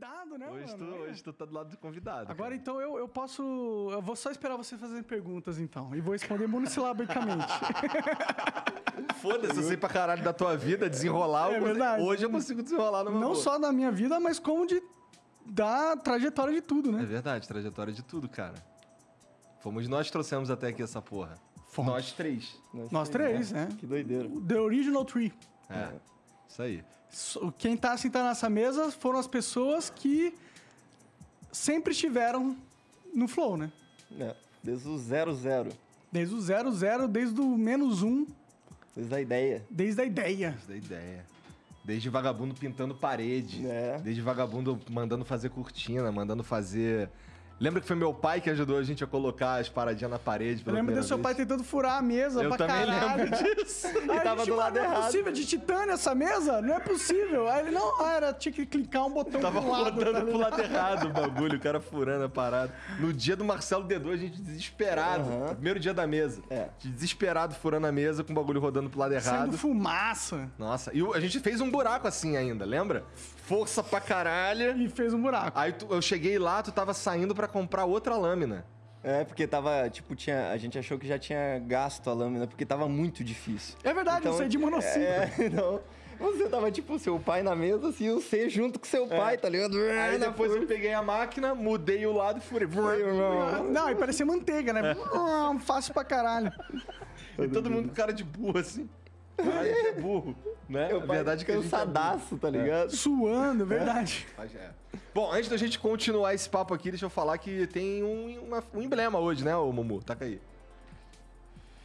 convidado, né, Hoje tu, mano? hoje tu tá do lado do convidado. Agora, cara. então, eu, eu posso... Eu vou só esperar você fazer perguntas, então. E vou responder monossilabicamente. Foda-se, eu sei pra caralho da tua vida, desenrolar. É eu consigo-. Hoje eu consigo desenrolar numa Não boa. só da minha vida, mas como de... Da trajetória de tudo, É né? verdade, trajetória de tudo, cara. Fomos nós que trouxemos até aqui essa porra. Fomos. Nós três. Nós três, né? Que doideira. The Original Tree. É. Isso aí. Quem tá sentado nessa mesa foram as pessoas que sempre estiveram no flow, né? É, desde o zero zero. Desde o zero, zero, desde o menos um, Desde a ideia. desde a ideia. Isso da ideia. Desde vagabundo pintando parede. É. Desde vagabundo mandando fazer cortina, mandando fazer. Lembra que foi meu pai que ajudou a gente a colocar as paradinhas na parede? Eu pela lembro primeira do seu pai vez? tentando furar a mesa Eu pra também caralho. lembro disso. Aí E a tava gente, do lado "Mas Não é errado." possível, de titânio essa mesa? Não é possível. Aí ele, não, ah, era, tinha que clicar um botão Tava pro lado. rodando tá pro lado errado o bagulho, o cara furando a parada. No dia do Marcelo D2, a gente desesperado. Aham. Primeiro dia da mesa. É. Desesperado furando a mesa com o bagulho rodando pro lado errado. Saindo fumaça. Nossa, e a gente fez um buraco assim ainda, lembra? Força pra caralho. E fez um buraco. Aí tu- eu cheguei lá, tu tava saindo pra comprar outra lâmina. É, porque tava, tipo, tinha. A gente achou que já tinha gasto a lâmina, porque tava muito difícil. É verdade, eu saí de monociclo. É, não. Você tava, tipo, seu pai na mesa, assim, você junto com seu pai, tá ligado? Aí Na depois eu peguei a máquina, mudei o lado e furei. Não, e parecia manteiga, né? Hum, Fácil pra caralho. E todo mundo com cara de burro assim. Caralho, a gente é burro, né? Meu a pai verdade é que a gente é burro. cansadaço, tá ligado? Suando, verdade. É. Bom, antes da gente continuar esse papo aqui, deixa eu falar que tem um, uma- um emblema hoje, né, ô Mumu? Taca aí.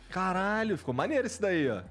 Caralho, ficou maneiro esse daí, ó.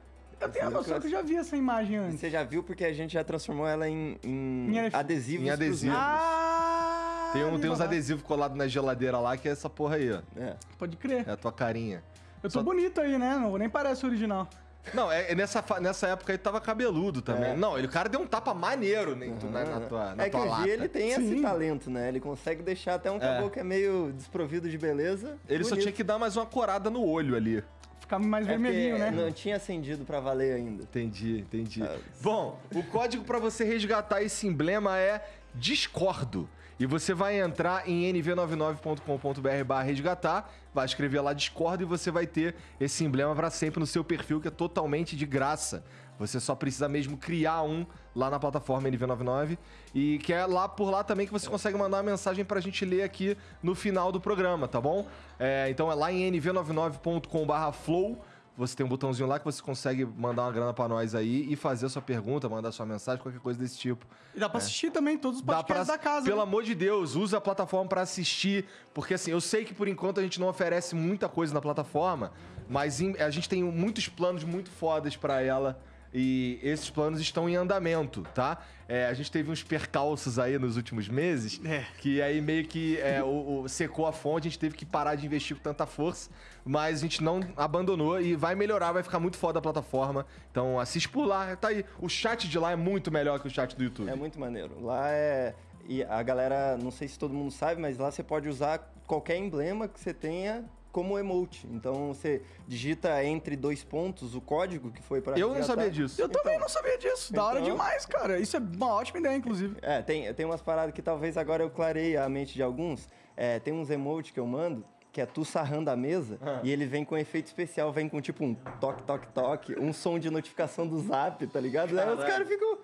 Eu tenho a noção que eu já vi essa imagem antes. Você já viu porque a gente já transformou ela em, em Em adesivos. Em pros adesivo. membros. Ah! Tem, um, tem uns adesivos colados na geladeira lá, que é essa porra aí, ó. É. Pode crer. É a tua carinha. Eu tô Só- bonito aí, né? Não, nem parece o original. Não, é, é nessa, nessa época aí tava cabeludo também. É. Não, ele, o cara deu um tapa maneiro né, na, na tua, na é que tua o lata. G ele tem Sim. esse talento, né? Ele consegue deixar até um caboclo que é meio desprovido de beleza. Ele só bonito. tinha que dar mais uma corada no olho ali. Ficava mais É vermelhinho, né? Não tinha acendido pra valer ainda. Entendi, entendi. Ah, Bom, o código pra você resgatar esse emblema é Discordo. E você vai entrar em nv99.com.br barra resgatar, vai escrever lá Discordo e você vai ter esse emblema pra sempre no seu perfil, que é totalmente de graça. Você só precisa mesmo criar um lá na plataforma NV99 e que é lá por lá também que você consegue mandar uma mensagem pra gente ler aqui no final do programa, tá bom? É, então é lá em nv99.com/flow. Você tem um botãozinho lá que você consegue mandar uma grana pra nós aí e fazer a sua pergunta, mandar sua mensagem, qualquer coisa desse tipo. E dá pra assistir também todos os É. Podcasts pra, da casa. Pelo né? amor de Deus, usa a plataforma pra assistir, porque assim, eu sei que por enquanto a gente não oferece muita coisa na plataforma, mas em- a gente tem muitos planos muito fodas pra ela. E esses planos estão em andamento, tá? É, a gente teve uns percalços aí nos últimos meses, É. que aí meio que é, o, o- secou a fonte, a gente teve que parar de investir com tanta força, mas a gente não abandonou e vai melhorar, vai ficar muito foda a plataforma. Então assiste por lá, tá aí. O chat de lá é muito melhor que o chat do YouTube. É muito maneiro. Lá é. E a galera, não sei se todo mundo sabe, mas lá você pode usar qualquer emblema que você tenha como emote. Então você digita entre dois pontos o código que foi para Eu não sabia disso. Eu também não sabia disso. Da hora Então- demais, cara. Isso é uma ótima ideia, inclusive. É, tem, tem umas paradas que talvez agora eu clarei a mente de alguns. É, tem uns emotes que eu mando que é tu sarrando a mesa e ele vem com efeito especial, vem com tipo um toque, toque, toque, um som de notificação do zap, tá ligado? Aí os caras ficam,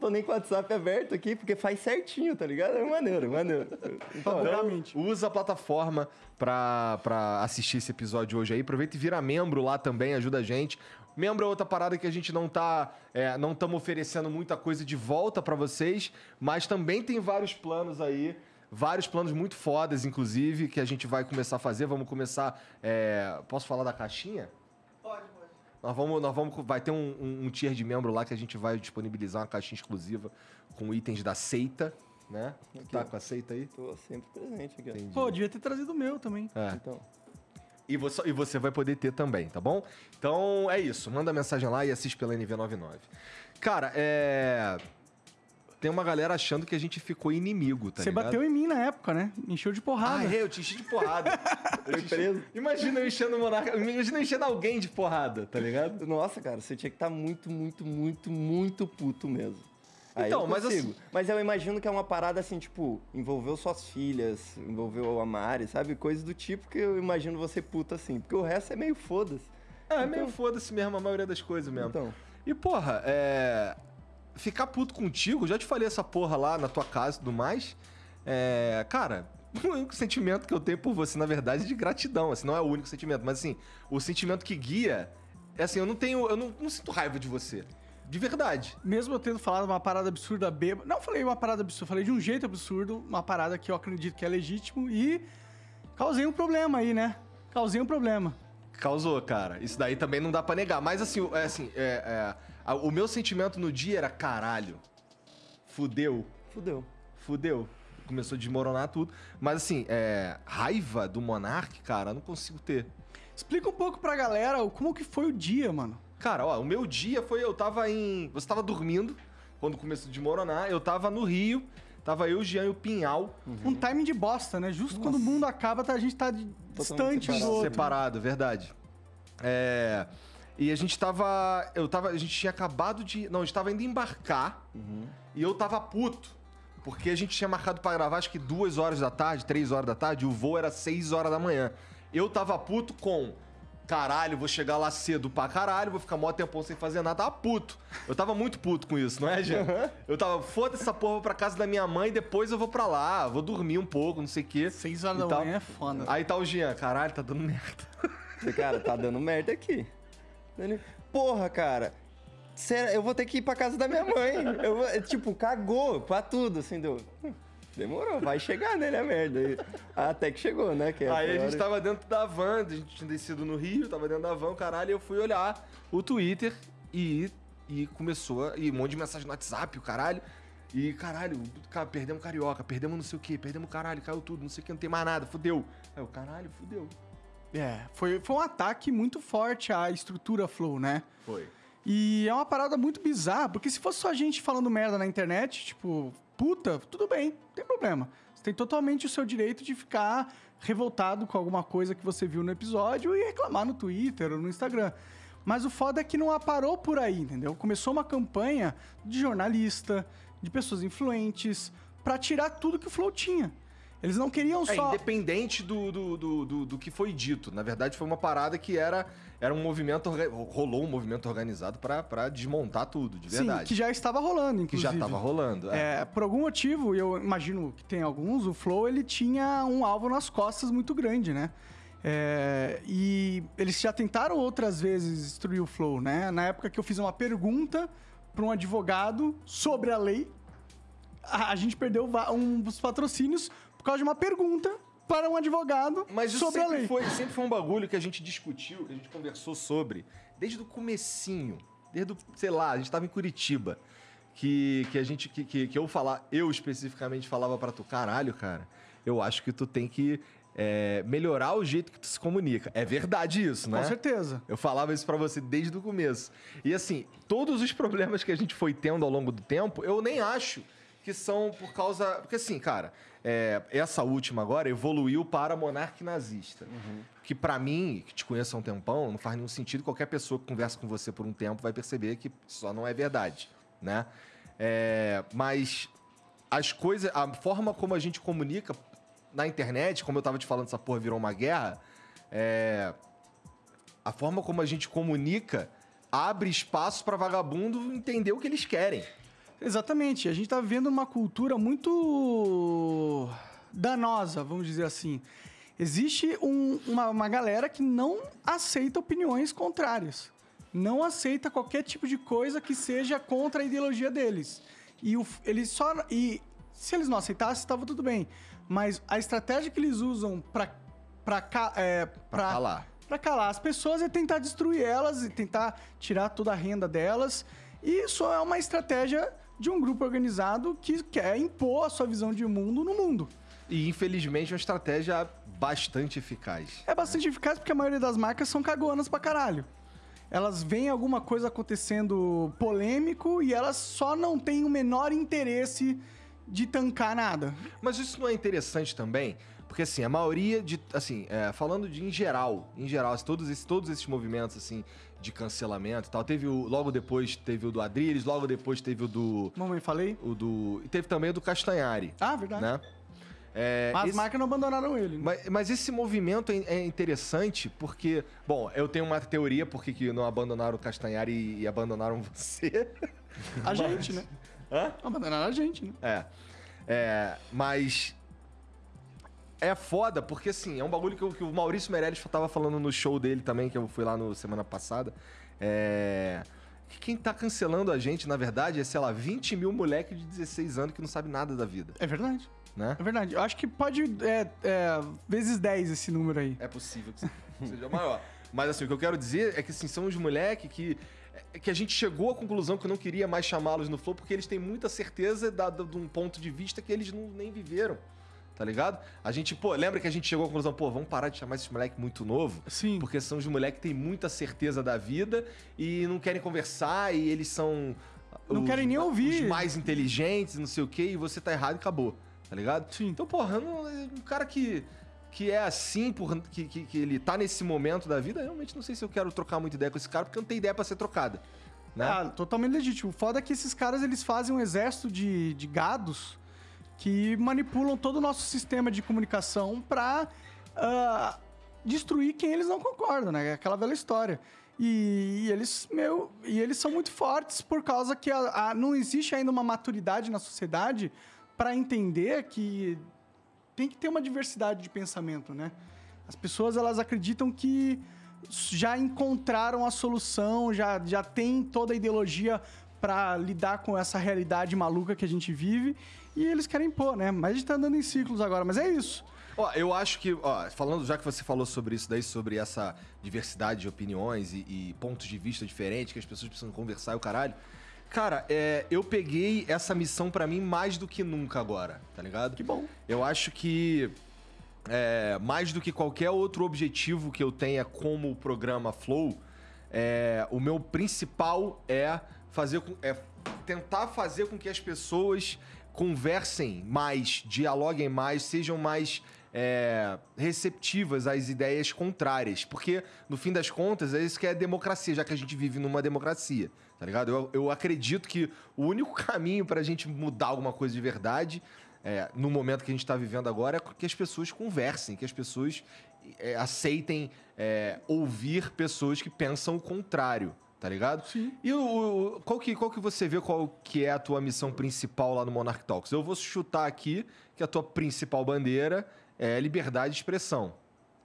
tô nem com o WhatsApp aberto aqui, porque faz certinho, tá ligado? É maneiro, maneiro. Então, Realmente. Usa a plataforma pra, pra assistir esse episódio hoje aí. Aproveita e vira membro lá também, ajuda a gente. Membro é outra parada que a gente não tá. é, não estamos oferecendo muita coisa de volta pra vocês, mas também tem vários planos aí. Vários planos muito fodas, inclusive, que a gente vai começar a fazer. Vamos começar. é, Posso falar da caixinha? Nós vamos, nós vamos, vai ter um, um, um tier de membro lá que a gente vai disponibilizar uma caixinha exclusiva com itens da seita, né? Tu tá com a seita aí? tô sempre presente aqui. Entendi. Pô, devia ter trazido o meu também. É. Então, E você, e você vai poder ter também, tá bom? Então é isso. Manda mensagem lá e assiste pela NV99. Cara, é. Tem uma galera achando que a gente ficou inimigo, tá Você ligado? bateu em mim na época, né? Encheu de porrada. Ah, é, eu te enchi de porrada. Eu te enchi- preso. Imagina eu enchendo o monarca. Imagina eu enchendo alguém de porrada, tá ligado? nossa, cara, você tinha que estar muito, muito, muito, muito puto mesmo. Aí Então, eu mas consigo. assim- Mas eu imagino que é uma parada assim, tipo, envolveu suas filhas, envolveu a Mari, sabe? Coisas do tipo que eu imagino você puta assim. Porque o resto é meio foda-se. É, meio foda-se mesmo a maioria das coisas mesmo. Então. E, porra, é. Ficar puto contigo, já te falei essa porra lá na tua casa e tudo mais. É. Cara, o único sentimento que eu tenho por você, na verdade, é de gratidão. Assim, não é o único sentimento, mas assim, o sentimento que guia é assim, eu não tenho. Eu não, não sinto raiva de você. De verdade. Mesmo eu tendo falado uma parada absurda bêbada. Não falei uma parada absurda, falei de um jeito absurdo, uma parada que eu acredito que é legítimo e causei um problema aí, né? Causei um problema. Causou, cara. Isso daí também não dá pra negar. Mas assim, o- é, assim é, é, o meu sentimento no dia era caralho. Fudeu. Fudeu. Fudeu. Começou a desmoronar tudo. Mas assim, é, raiva do Monark, cara, eu não consigo ter. Explica um pouco pra galera como que foi o dia, mano. Cara, ó, o meu dia foi. Eu tava em. Você tava dormindo quando começou a desmoronar. Eu tava no Rio. Tava eu, o Jean e o Pinhal. Um timing de bosta, né? Justo quando o mundo acaba, tá- a gente tá de- distante um do separado. outro. Separado, verdade. É. E a gente tava. Eu tava. A gente tinha acabado de. Não, a gente tava indo embarcar. E eu tava puto. Porque a gente tinha marcado pra gravar, acho que duas horas da tarde, três horas da tarde. E o voo era seis horas da manhã. Eu tava puto com. Caralho, vou chegar lá cedo pra caralho, vou ficar mó tempão sem fazer nada. Tava puto. Eu tava muito puto com isso, não é, Jean? Eu tava, foda-se essa porra, vou pra casa da minha mãe, depois eu vou pra lá, vou dormir um pouco, não sei o quê. Seis horas da tal. manhã é foda. Aí tá o Jean, caralho, tá dando merda. Falei, cara, tá dando merda aqui. Porra, cara. Sério, eu vou ter que ir pra casa da minha mãe. Eu vou- tipo, cagou pra tudo, assim, deu. "Hum, Demorou, vai chegar, né, né, merda. E- Até que chegou, né? Que Aí a foi gente tava dentro da van, a gente tinha descido no Rio, tava dentro da van, caralho, e eu fui olhar o Twitter e, e começou, a- e um monte de mensagem no WhatsApp, o caralho. E, caralho, cara, perdemos Carioca, perdemos não sei o quê, perdemos caralho, caiu tudo, não sei o que, não tem mais nada, fudeu. Aí eu, caralho, fudeu. É, foi, foi um ataque muito forte à estrutura Flow, né? Foi. E é uma parada muito bizarra, porque se fosse só gente falando merda na internet, tipo, puta, tudo bem, não tem problema. Você tem totalmente o seu direito de ficar revoltado com alguma coisa que você viu no episódio e reclamar no Twitter ou no Instagram. Mas o foda é que não parou por aí, entendeu? Começou uma campanha de jornalista, de pessoas influentes, pra tirar tudo que o Flow tinha. Eles não queriam É, só. independente do, do, do, do, do que foi dito. Na verdade, foi uma parada que era, era um movimento. Rolou um movimento organizado pra desmontar tudo, de Sim, verdade. que já estava rolando, Que inclusive. já tava rolando. É. É, por algum motivo, e eu imagino que tem alguns, o Flow ele tinha um alvo nas costas muito grande, né? É, e eles já tentaram outras vezes destruir o Flow, né? Na época que eu fiz uma pergunta para um advogado sobre a lei, a, a gente perdeu um dos patrocínios por causa de uma pergunta para um advogado Mas isso sobre a sempre lei. foi, sempre foi um bagulho que a gente discutiu, que a gente conversou sobre, desde o comecinho. Desde o, sei lá, a gente tava em Curitiba. Que, que a gente. Que, que, que eu falar, eu especificamente falava pra tu, caralho, cara, eu acho que tu tem que é, melhorar o jeito que tu se comunica. É verdade isso, né? Com certeza. Eu falava isso pra você desde o começo. E assim, todos os problemas que a gente foi tendo ao longo do tempo, eu nem acho que são por causa. Porque assim, cara, é, essa última agora evoluiu para monarca nazista. Que pra mim, que te conheço há um tempão, não faz nenhum sentido. Qualquer pessoa que conversa com você por um tempo vai perceber que só não é verdade, né? É, mas as coisas, a forma como a gente comunica na internet, como eu tava te falando, essa porra virou uma guerra, é, a forma como a gente comunica abre espaço pra vagabundo entender o que eles querem. Exatamente. A gente tá vivendo uma cultura muito danosa, vamos dizer assim. Existe um- uma, uma galera que não aceita opiniões contrárias. Não aceita qualquer tipo de coisa que seja contra a ideologia deles. E o, eles só. E se eles não aceitassem, estava tudo bem. Mas a estratégia que eles usam pra, ca- é, Pra calar. Pra calar as pessoas é tentar destruir elas e tentar tirar toda a renda delas. E isso é uma estratégia de um grupo organizado que quer impor a sua visão de mundo no mundo. E infelizmente é uma estratégia bastante eficaz. É bastante eficaz porque a maioria das marcas são cagonas pra caralho. Elas veem alguma coisa acontecendo polêmico e elas só não têm o menor interesse de tancar nada. Mas isso não é interessante também? Porque, assim, a maioria de... Assim, é, falando de em geral, em geral, assim, todos, esses, todos esses movimentos, assim, de cancelamento e tal. Teve o, logo depois teve o do Adriles, logo depois teve o do. Mamãe, falei? O do. E teve também o do Castanhari. Ah, verdade. Né? É, Mas esse- as marcas não abandonaram ele. né? mas, mas esse movimento é, é interessante porque, bom, eu tenho uma teoria porque que não abandonaram o Castanhari e, e abandonaram você. A gente, né? Hã? Abandonaram a gente, né? É. É, mas é foda porque assim, é um bagulho que, o- que o Maurício Meirelles tava falando no show dele também, que eu fui lá no semana passada. É. Que quem tá cancelando a gente, na verdade, é, sei lá, 20 mil moleque de 16 anos que não sabe nada da vida, É verdade. né? É verdade. Eu acho que pode. É, é, vezes 10 esse número aí. É possível que seja maior. Mas assim, o que eu quero dizer é que assim, são os moleques que. é Que a gente chegou à conclusão que eu não queria mais chamá-los no Flow porque eles têm muita certeza da- da- de um ponto de vista que eles não, nem viveram. Tá ligado? A gente, pô, lembra que a gente chegou à conclusão, pô, vamos parar de chamar esses moleques muito novo? Sim. Porque são os moleques que têm muita certeza da vida e não querem conversar e eles são. Não os- querem nem ouvir. Os mais inteligentes, não sei o quê, e você tá errado e acabou. Tá ligado? Sim. Então, porra, não- um cara que, que é assim, por, que, que, que ele tá nesse momento da vida, eu realmente não sei se eu quero trocar muita ideia com esse cara, porque não tem ideia pra ser trocada. Né? Ah, totalmente legítimo. O foda é que esses caras eles fazem um exército de, de gados que manipulam todo o nosso sistema de comunicação pra ah, destruir quem eles não concordam, né? É Aquela velha história. E, e eles, meu, e eles são muito fortes por causa que a- a- não existe ainda uma maturidade na sociedade pra entender que tem que ter uma diversidade de pensamento, né? As pessoas elas acreditam que já encontraram a solução, já, já tem toda a ideologia para lidar com essa realidade maluca que a gente vive e eles querem pôr, né? Mas a gente tá andando em ciclos agora, mas é isso. Ó, eu acho que, ó, falando, já que você falou sobre isso daí, sobre essa diversidade de opiniões e, e pontos de vista diferentes, que as pessoas precisam conversar e o caralho. Cara, é, eu peguei essa missão pra mim mais do que nunca agora, tá ligado? Que bom. Eu acho que é, mais do que qualquer outro objetivo que eu tenha como programa Flow, é, o meu principal é fazer com, é tentar fazer com que as pessoas conversem mais, dialoguem mais, sejam mais é, receptivas às ideias contrárias. Porque, no fim das contas, é isso que é democracia, já que a gente vive numa democracia, tá ligado? Eu, eu acredito que o único caminho pra gente mudar alguma coisa de verdade é, no momento que a gente está vivendo agora, é que as pessoas conversem, que as pessoas é, aceitem é, ouvir pessoas que pensam o contrário, tá ligado? Sim. E o, o- qual, que, qual que você vê qual que é a tua missão principal lá no Monarch Talks? Eu vou chutar aqui que a tua principal bandeira é liberdade de expressão.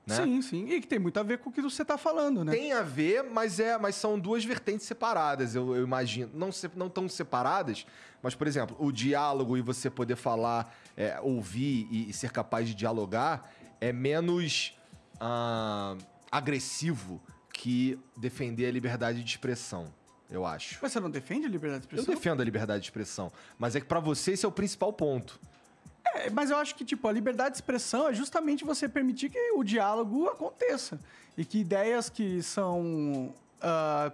Né? Sim, sim. E que tem muito a ver com o que você tá falando, né? Tem a ver, mas é, mas são duas vertentes separadas, eu, eu imagino. Não, se- não tão separadas, mas, por exemplo, o diálogo e você poder falar, é, ouvir e, e ser capaz de dialogar é menos ah, agressivo que defender a liberdade de expressão, eu acho. Mas você não defende a liberdade de Eu expressão? defendo a liberdade de expressão, mas é que pra você esse é o principal ponto. É, mas eu acho que, tipo, a liberdade de expressão é justamente você permitir que o diálogo aconteça. E que ideias que são ah,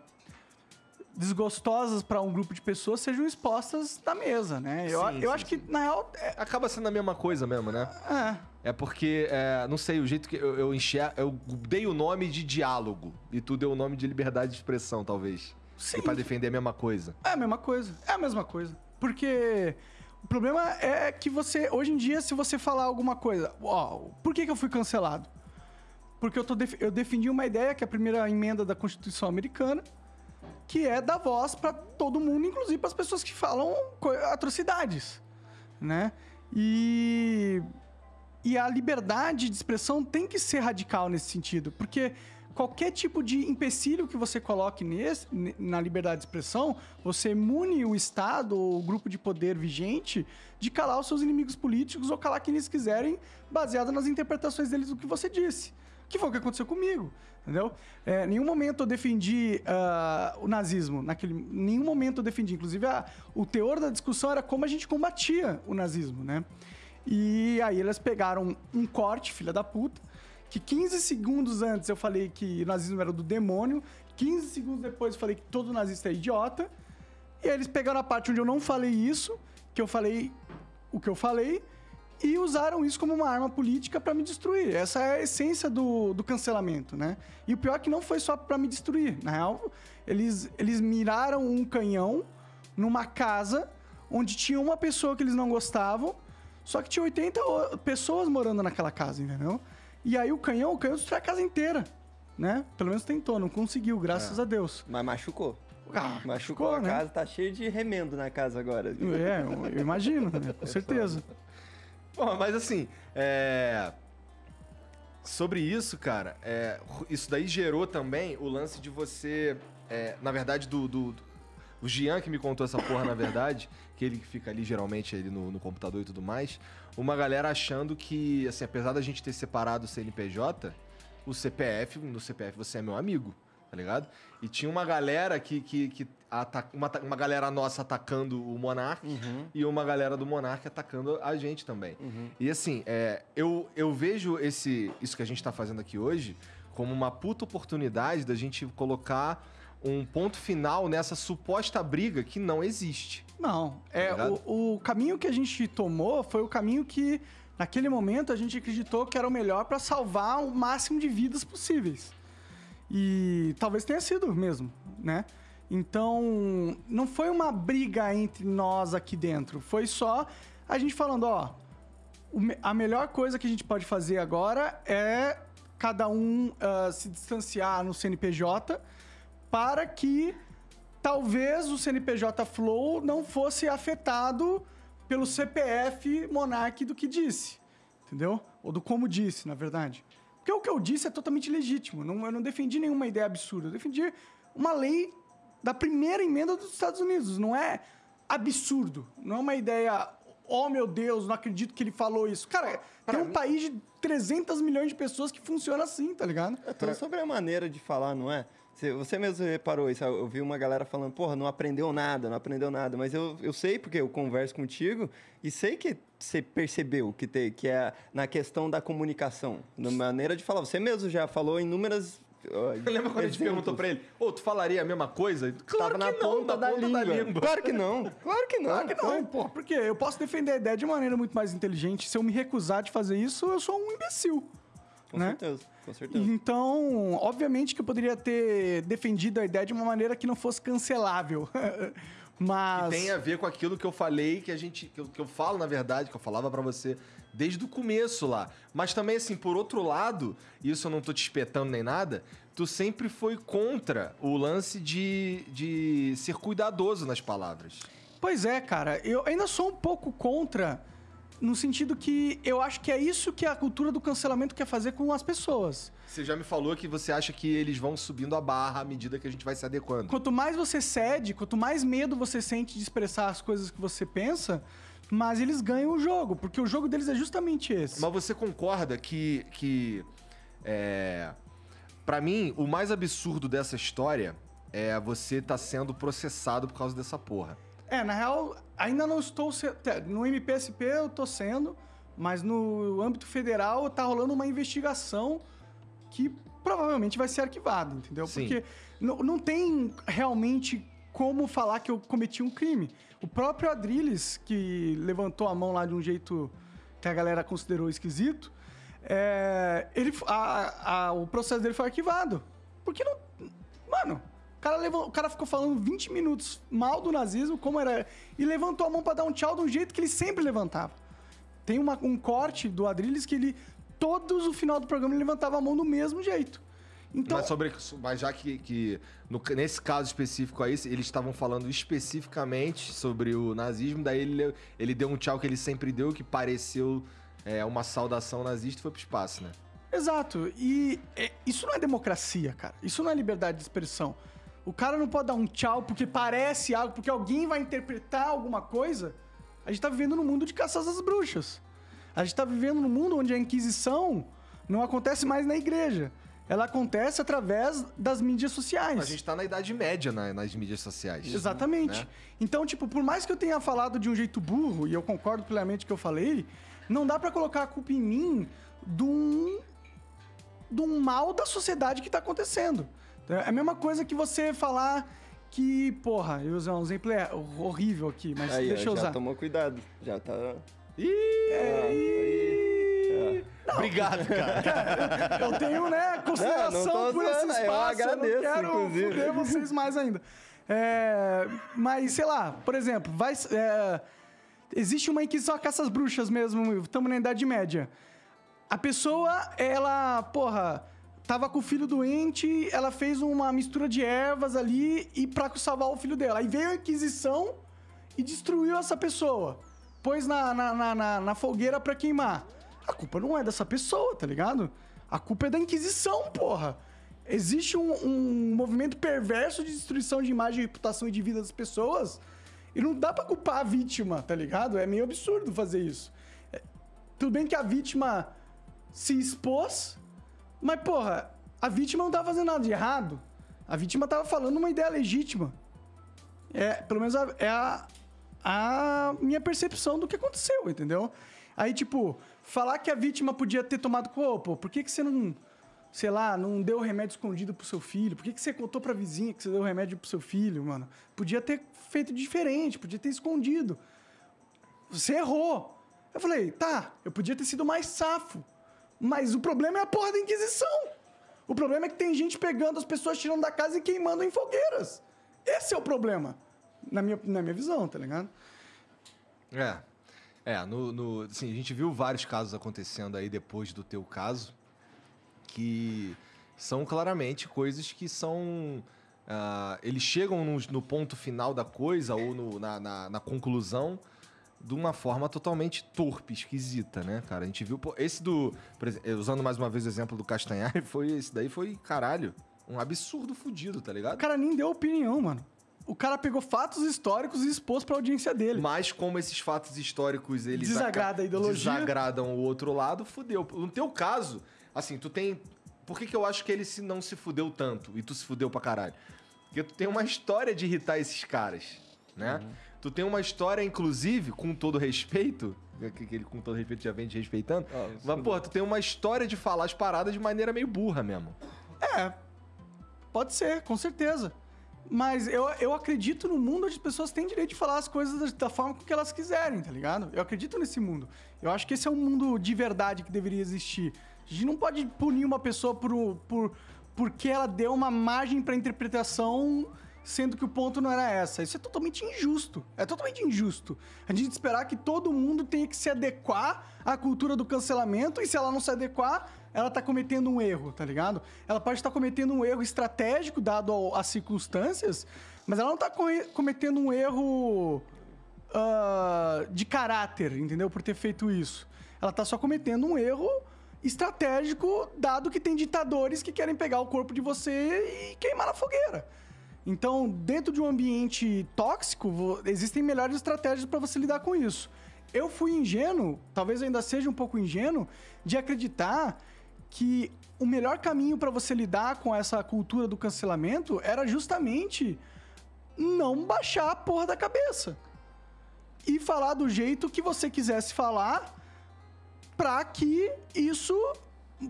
desgostosas para um grupo de pessoas sejam expostas na mesa, né? Eu, Sim, eu sim, acho que, na real, é, Acaba sendo a mesma coisa mesmo, né? é, É porque, é, não sei, o jeito que eu, eu enxergo. Eu dei o nome de diálogo e tu deu o nome de liberdade de expressão, talvez. Sim. E pra defender a mesma coisa. é a mesma coisa. É a mesma coisa. Porque o problema é que você, hoje em dia, se você falar alguma coisa, ó, por que, que eu fui cancelado? Porque eu, tô def- eu defendi uma ideia, que é a primeira emenda da Constituição Americana, que é dar voz para todo mundo, inclusive para as pessoas que falam atrocidades, né? E e a liberdade de expressão tem que ser radical nesse sentido, porque qualquer tipo de empecilho que você coloque nesse, ne- na liberdade de expressão, você imune o Estado ou o grupo de poder vigente de calar os seus inimigos políticos ou calar quem eles quiserem, baseado nas interpretações deles do que você disse. Que foi o que aconteceu comigo, entendeu? É, nenhum momento eu defendi ah, o nazismo, naquele, nenhum momento eu defendi. Inclusive, a- o teor da discussão era como a gente combatia o nazismo, né? E aí eles pegaram um corte, filha da puta, que 15 segundos antes eu falei que o nazismo era do demônio, 15 segundos depois eu falei que todo nazista é idiota, e aí eles pegaram a parte onde eu não falei isso, que eu falei o que eu falei, e usaram isso como uma arma política para me destruir. Essa é a essência do, do cancelamento, né? E o pior é que não foi só para me destruir. Na real, eles, eles miraram um canhão numa casa onde tinha uma pessoa que eles não gostavam, só que tinha 80 o- pessoas morando naquela casa, entendeu? E aí o canhão, o canhão destruiu a casa inteira, né? Pelo menos tentou, não conseguiu, graças a Deus. Mas machucou. Ah, Machucou a né? casa, tá cheio de remendo na casa agora. É, eu, imagino, né? com certeza. Porra, mas assim, é... Sobre isso, cara, é, isso daí gerou também o lance de você. é, na verdade, do, do- do- O Gian que me contou essa porra, na verdade, que ele fica ali geralmente ali no, no computador e tudo mais. Uma galera achando que, assim, apesar da gente ter separado o CNPJ, o CPF, no CPF você é meu amigo, tá ligado? E tinha uma galera que. que, que ata- uma, uma galera nossa atacando o Monark Uhum. e uma galera do Monark atacando a gente também. Uhum. E assim, é, eu, eu vejo esse, isso que a gente tá fazendo aqui hoje como uma puta oportunidade da gente colocar um ponto final nessa suposta briga que não existe. Não, é ligado? o, o caminho que a gente tomou foi o caminho que, naquele momento, a gente acreditou que era o melhor para salvar o máximo de vidas possíveis. E talvez tenha sido mesmo, né? Então, não foi uma briga entre nós aqui dentro, foi só a gente falando, ó, a melhor coisa que a gente pode fazer agora é cada um ah, se distanciar no CNPJ para que talvez o CNPJ Flow não fosse afetado pelo CPF Monark do que disse, entendeu? Ou do como disse, na verdade. Porque o que eu disse é totalmente legítimo. Não, eu não defendi nenhuma ideia absurda. Eu defendi uma lei da primeira emenda dos Estados Unidos. Não é absurdo. Não é uma ideia. Oh, meu Deus, não acredito que ele falou isso. Cara, tem um país de 300 milhões de pessoas que funciona assim, tá ligado? É tudo sobre a maneira de falar, não é? Você, mesmo reparou isso. Eu vi uma galera falando, porra, não aprendeu nada, não aprendeu nada. Mas eu, eu sei, porque eu converso contigo, e sei que você percebeu que, te, que é na questão da comunicação, na maneira de falar. Você mesmo já falou inúmeras. Lembra quando a gente perguntou pra ele, ô, tu falaria a mesma coisa? Claro Tava que na não, ponta, da, ponta língua. Claro que não. Claro que não. Claro que não, pô. Porque eu posso defender a ideia de maneira muito mais inteligente. Se eu me recusar de fazer isso, eu sou um imbecil. Com né? certeza, com certeza. Então, obviamente que eu poderia ter defendido a ideia de uma maneira que não fosse cancelável. Mas. Que tem a ver com aquilo que eu falei, que a gente. que eu, que eu falo, na verdade, que eu falava pra você desde o começo lá. Mas também, assim, por outro lado, e isso eu não tô te espetando nem nada, tu sempre foi contra o lance de, de ser cuidadoso nas palavras. Pois é, cara. Eu ainda sou um pouco contra, no sentido que eu acho que é isso que a cultura do cancelamento quer fazer com as pessoas. Você já me falou que você acha que eles vão subindo a barra à medida que a gente vai se adequando. Quanto mais você cede, quanto mais medo você sente de expressar as coisas que você pensa, mais eles ganham o jogo, porque o jogo deles é justamente esse. Mas você concorda que. que é, para mim, o mais absurdo dessa história é você estar sendo processado por causa dessa porra. É, na real, ainda não estou sendo. No MPSP eu tô sendo, mas no âmbito federal tá rolando uma investigação que provavelmente vai ser arquivada, entendeu? Sim. Porque não, tem realmente como falar que eu cometi um crime. O próprio Adrilles, que levantou a mão lá de um jeito que a galera considerou esquisito, é, ele, a- a- o processo dele foi arquivado. Porque não. Mano, cara, levou, o cara ficou falando 20 minutos mal do nazismo, como era. E levantou a mão pra dar um tchau de um jeito que ele sempre levantava. Tem uma- um corte do Adrilles que ele. Todos o final do programa ele levantava a mão do mesmo jeito. Então, mas, sobre, mas já que, que no- nesse caso específico aí, eles estavam falando especificamente sobre o nazismo, daí ele, ele deu um tchau que ele sempre deu, que pareceu é, uma saudação nazista e foi pro espaço, né? Exato. E é, isso não é democracia, cara. Isso não é liberdade de expressão. O cara não pode dar um tchau porque parece algo, porque alguém vai interpretar alguma coisa. A gente tá vivendo num mundo de caças às bruxas. A gente tá vivendo num mundo onde a Inquisição não acontece mais na igreja. Ela acontece através das mídias sociais. A gente tá na Idade Média na- nas mídias sociais. Exatamente. né? Então, tipo, por mais que eu tenha falado de um jeito burro, e eu concordo plenamente que eu falei, não dá pra colocar a culpa em mim de um, de um mal da sociedade que tá acontecendo. É a mesma coisa que você falar que, porra, eu usar um exemplo é horrível aqui, mas Aí, deixa eu já usar. tomou cuidado. Já tá. É, Obrigado, cara. Eu tenho, né, consideração Não, não por esse zoando, eu espaço. agradeço, não quero inclusive. fuder vocês mais ainda. É, mas, sei lá, por exemplo, vai... é, existe uma inquisição a caças bruxas mesmo, estamos na Idade Média. A pessoa, ela, porra, tava com o filho doente, ela fez uma mistura de ervas ali e pra salvar o filho dela. Aí veio a Inquisição e destruiu essa pessoa. Pôs na, na, na, na- na fogueira pra queimar. A culpa não é dessa pessoa, tá ligado? A culpa é da Inquisição, porra. Existe um, um movimento perverso de destruição de imagem, reputação e de vida das pessoas. E não dá pra culpar a vítima, tá ligado? É meio absurdo fazer isso. É, tudo bem que a vítima se expôs, mas, porra, a vítima não tava fazendo nada de errado. A vítima tava falando uma ideia legítima. É, pelo menos a- é a, a minha percepção do que aconteceu, entendeu? Aí, tipo, falar que a vítima podia ter tomado corpo, por que, que você não, sei lá, não deu remédio escondido pro seu filho? Por que, que você contou pra vizinha que você deu remédio pro seu filho, mano? Podia ter feito diferente, podia ter escondido. Você errou. Eu falei, tá, eu podia ter sido mais safo. Mas o problema é a porra da Inquisição. O problema é que tem gente pegando as pessoas, tirando da casa e queimando em fogueiras. Esse é o problema. Na minha, na minha visão, tá ligado? É. É, no, no, assim, a gente viu vários casos acontecendo aí depois do teu caso, que são claramente coisas que são. ah, eles chegam no, no ponto final da coisa ou no- na, na- na conclusão de uma forma totalmente torpe, esquisita, né, cara? A gente viu. pô, esse do. exemplo, usando mais uma vez o exemplo do Castanhar, foi, esse daí foi, caralho, um absurdo fudido, tá O ligado? cara nem deu opinião, mano. O cara pegou fatos históricos e expôs pra audiência dele. Mas como esses fatos históricos eles Desagrada a ideologia. desagradam o outro lado, fudeu. No teu caso, assim, tu tem. Por que, que eu acho que ele se não se fudeu tanto e tu se fudeu pra caralho? Porque tu tem uma história de irritar esses caras, né? Uhum. Tu tem uma história, inclusive, com todo respeito, que que ele com todo respeito já vem te respeitando, Ó, mas, pô, tu tem uma história de falar as paradas de maneira meio burra mesmo. É, pode ser, com certeza. Mas eu, eu acredito no mundo onde as pessoas têm direito de falar as coisas da, forma que elas quiserem, tá ligado? Eu acredito nesse mundo. Eu acho que esse é um mundo de verdade que deveria existir. A gente não pode punir uma pessoa por, por, porque ela deu uma margem pra interpretação, sendo que o ponto não era essa. Isso é totalmente injusto. É totalmente injusto. A gente esperar que todo mundo tenha que se adequar à cultura do cancelamento e se ela não se adequar, ela tá cometendo um erro, tá ligado? Ela pode estar cometendo um erro estratégico dado às circunstâncias, mas ela não tá cometendo um erro ah, de caráter, entendeu? Por ter feito isso. Ela tá só cometendo um erro estratégico, dado que tem ditadores que querem pegar o corpo de você e queimar na fogueira. Então, dentro de um ambiente tóxico, existem melhores estratégias para você lidar com isso. Eu fui ingênuo, talvez ainda seja um pouco ingênuo, de acreditar que o melhor caminho para você lidar com essa cultura do cancelamento era justamente não baixar a porra da cabeça. E falar do jeito que você quisesse falar para que isso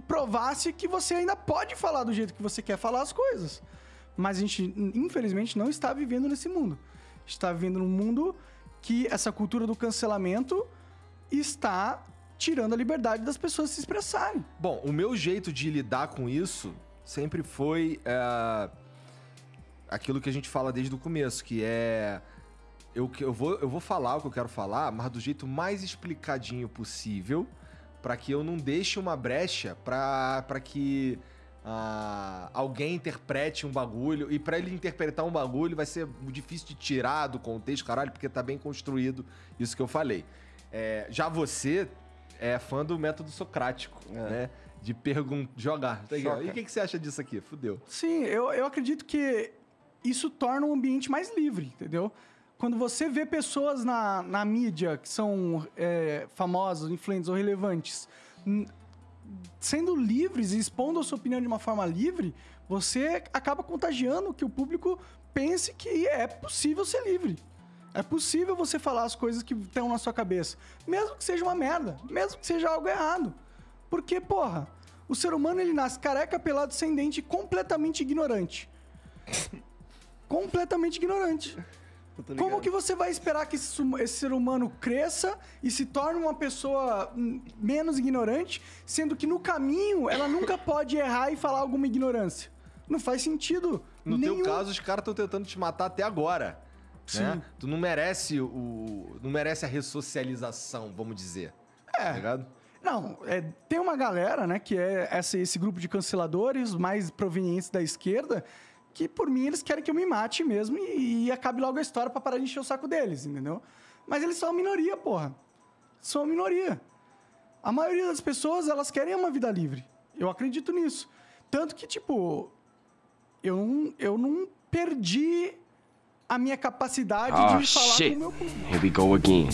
provasse que você ainda pode falar do jeito que você quer falar as coisas. Mas a gente, infelizmente, não está vivendo nesse mundo. Está vivendo num mundo que essa cultura do cancelamento está tirando a liberdade das pessoas se expressarem. Bom, o meu jeito de lidar com isso sempre foi é, aquilo que a gente fala desde o começo, que é eu, eu, vou, eu vou falar o que eu quero falar, mas do jeito mais explicadinho possível, para que eu não deixe uma brecha para que ah, alguém interprete um bagulho. E para ele interpretar um bagulho vai ser difícil de tirar do contexto, caralho, porque tá bem construído isso que eu falei. É, já você é fã do método socrático, É. né? De perguntar, jogar. Tá. E o que, que você acha disso aqui? Fudeu. Sim, eu, eu acredito que isso torna um ambiente mais livre, entendeu? Quando você vê pessoas na, na mídia que são é, famosas, influentes ou relevantes, sendo livres e expondo a sua opinião de uma forma livre, você acaba contagiando que o público pense que é possível ser livre. É possível você falar as coisas que estão na sua cabeça, mesmo que seja uma merda, mesmo que seja algo errado. Porque, porra, o ser humano ele nasce careca, pelado, sem dente, completamente ignorante. completamente ignorante. Tá ligado? Como que você vai esperar que esse, esse ser humano cresça e se torne uma pessoa hum, menos ignorante, sendo que no caminho ela nunca pode errar e falar alguma ignorância? Não faz sentido. No nenhum. teu caso, os caras estão tentando te matar até agora. Né? Sim. Tu não merece o. Não merece a ressocialização, vamos dizer. É. Tá ligado? Não, é, tem uma galera, né, que é essa- esse grupo de canceladores mais provenientes da esquerda, que por mim eles querem que eu me mate mesmo e, e acabe logo a história pra parar de encher o saco deles, entendeu? Mas eles são a minoria, porra. São a minoria. A maioria das pessoas, elas querem uma vida livre. Eu acredito nisso. Tanto que, tipo, eu não, eu não perdi a minha capacidade Oh de falar shit. com o meu público. Here we go again.